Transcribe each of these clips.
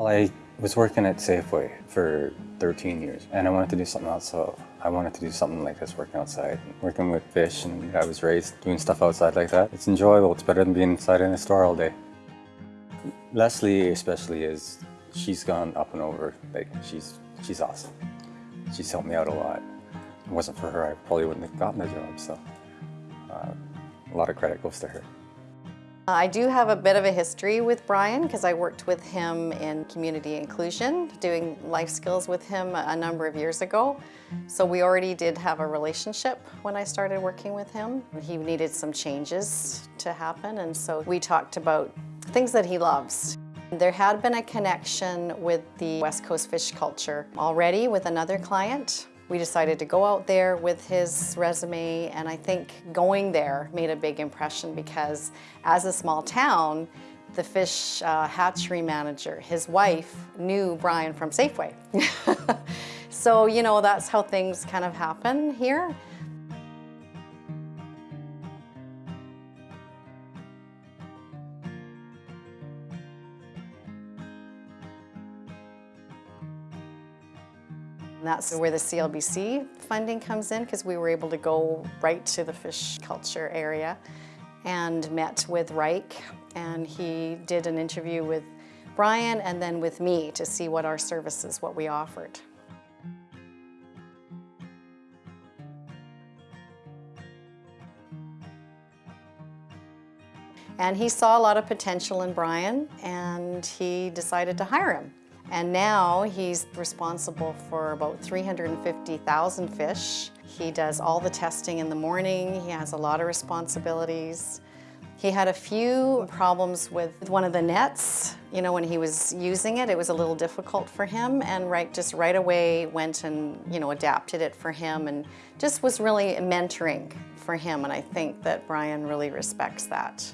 Well, I was working at Safeway for 13 years and I wanted to do something else, so I wanted to do something like this, working outside, working with fish, and I was raised doing stuff outside like that. It's enjoyable, it's better than being inside in a store all day. Leslie especially is, she's gone up and over, like she's, she's awesome. She's helped me out a lot. If it wasn't for her, I probably wouldn't have gotten the job, so uh, a lot of credit goes to her. I do have a bit of a history with Brian because I worked with him in community inclusion, doing life skills with him a number of years ago. So we already did have a relationship when I started working with him. He needed some changes to happen and so we talked about things that he loves. There had been a connection with the West Coast fish culture already with another client we decided to go out there with his resume and I think going there made a big impression because as a small town, the fish uh, hatchery manager, his wife, knew Brian from Safeway. so, you know, that's how things kind of happen here. That's where the CLBC funding comes in because we were able to go right to the fish culture area and met with Reich and he did an interview with Brian and then with me to see what our services, what we offered. And he saw a lot of potential in Brian and he decided to hire him. And now he's responsible for about 350,000 fish. He does all the testing in the morning. He has a lot of responsibilities. He had a few problems with one of the nets. You know, when he was using it, it was a little difficult for him and right, just right away went and, you know, adapted it for him and just was really mentoring for him. And I think that Brian really respects that.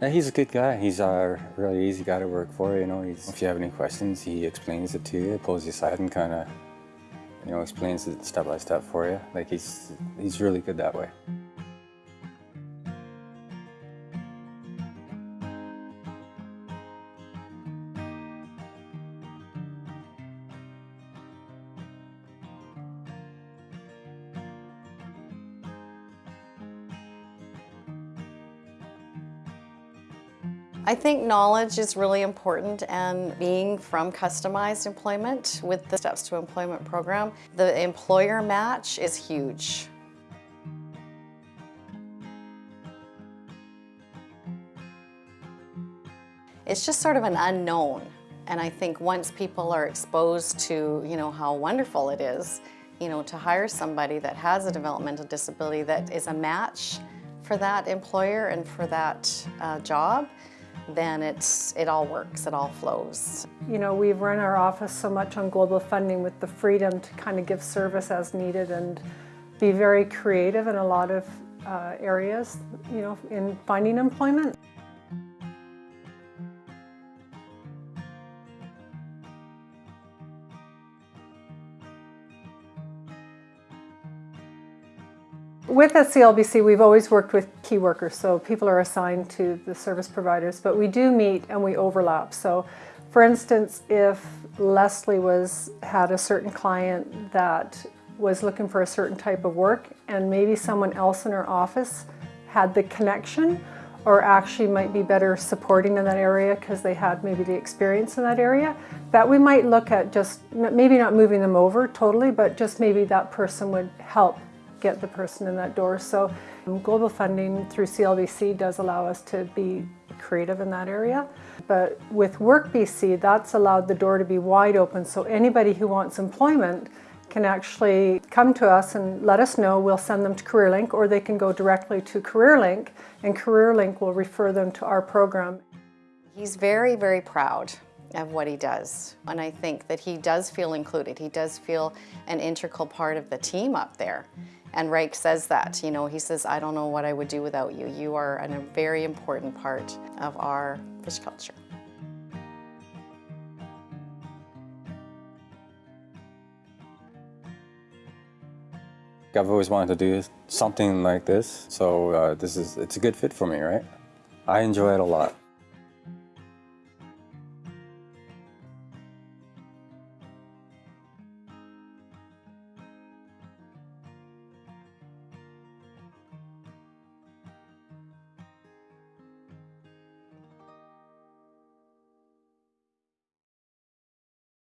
Yeah, he's a good guy. He's a really easy guy to work for, you know. He's, if you have any questions, he explains it to you, pulls you aside and kind of, you know, explains it step by step for you. Like he's, he's really good that way. I think knowledge is really important and being from customized employment with the Steps to Employment program, the employer match is huge. It's just sort of an unknown. And I think once people are exposed to, you know, how wonderful it is, you know, to hire somebody that has a developmental disability that is a match for that employer and for that uh, job, then it's, it all works, it all flows. You know, we've run our office so much on global funding with the freedom to kind of give service as needed and be very creative in a lot of uh, areas, you know, in finding employment. With SCLBC, we've always worked with key workers, so people are assigned to the service providers, but we do meet and we overlap. So for instance, if Leslie was had a certain client that was looking for a certain type of work and maybe someone else in her office had the connection or actually might be better supporting in that area because they had maybe the experience in that area, that we might look at just maybe not moving them over totally, but just maybe that person would help get the person in that door. So um, global funding through CLBC does allow us to be creative in that area. But with WorkBC, that's allowed the door to be wide open so anybody who wants employment can actually come to us and let us know. We'll send them to CareerLink or they can go directly to CareerLink and CareerLink will refer them to our program. He's very, very proud of what he does. And I think that he does feel included. He does feel an integral part of the team up there. And Reich says that, you know, he says, I don't know what I would do without you. You are a very important part of our fish culture. I've always wanted to do something like this, so uh, this is, it's a good fit for me, right? I enjoy it a lot.